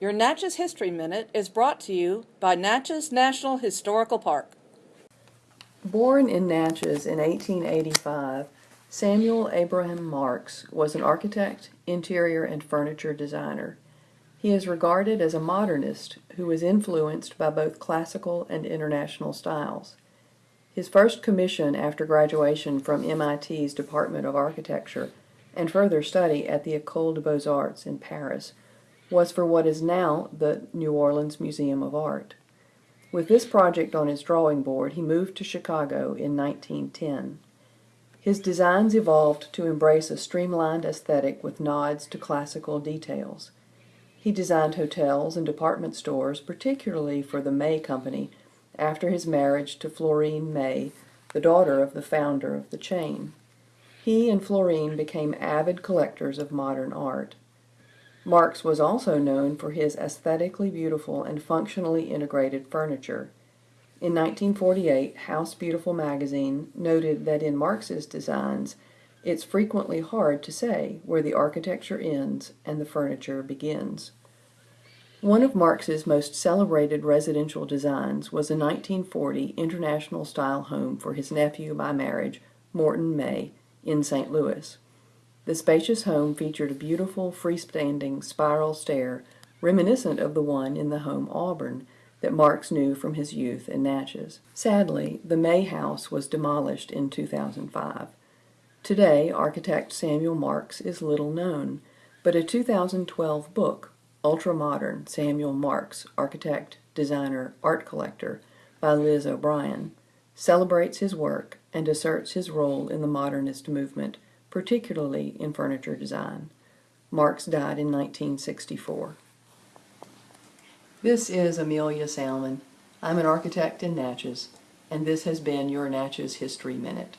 Your Natchez History Minute is brought to you by Natchez National Historical Park. Born in Natchez in 1885, Samuel Abraham Marx was an architect, interior, and furniture designer. He is regarded as a modernist who was influenced by both classical and international styles. His first commission after graduation from MIT's Department of Architecture and further study at the École des Beaux-Arts in Paris was for what is now the New Orleans Museum of Art. With this project on his drawing board, he moved to Chicago in 1910. His designs evolved to embrace a streamlined aesthetic with nods to classical details. He designed hotels and department stores, particularly for the May Company, after his marriage to Florene May, the daughter of the founder of the chain. He and Florene became avid collectors of modern art. Marx was also known for his aesthetically beautiful and functionally integrated furniture. In 1948, House Beautiful magazine noted that in Marx's designs, it's frequently hard to say where the architecture ends and the furniture begins. One of Marx's most celebrated residential designs was a 1940 international style home for his nephew by marriage, Morton May, in St. Louis. The spacious home featured a beautiful freestanding spiral stair reminiscent of the one in the home Auburn that Marx knew from his youth in Natchez. Sadly, the May house was demolished in 2005. Today, architect Samuel Marx is little known, but a 2012 book, Ultra Modern Samuel Marx, Architect, Designer, Art Collector, by Liz O'Brien, celebrates his work and asserts his role in the modernist movement, particularly in furniture design. Marx died in 1964. This is Amelia Salmon. I'm an architect in Natchez, and this has been your Natchez History Minute.